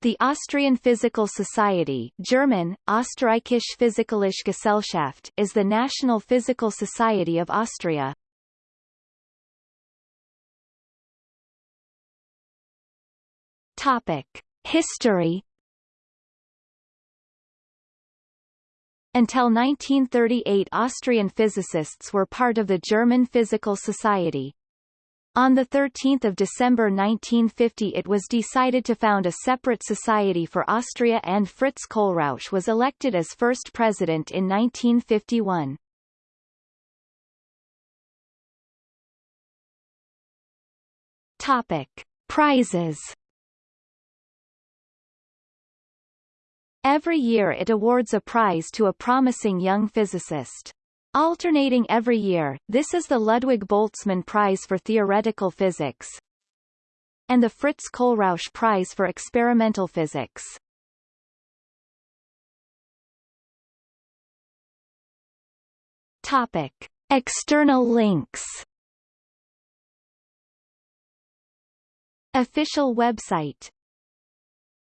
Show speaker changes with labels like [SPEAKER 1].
[SPEAKER 1] The Austrian Physical Society German, Österreichische Physikalische Gesellschaft is the national physical society of Austria. Topic. History Until 1938 Austrian physicists were part of the German Physical Society. On 13 December 1950 it was decided to found a separate society for Austria and Fritz Kohlrausch was elected as first president in 1951. Topic. Prizes Every year it awards a prize to a promising young physicist. Alternating every year, this is the Ludwig Boltzmann Prize for Theoretical Physics and the Fritz Kohlrausch Prize for Experimental Physics. Topic. External links Official website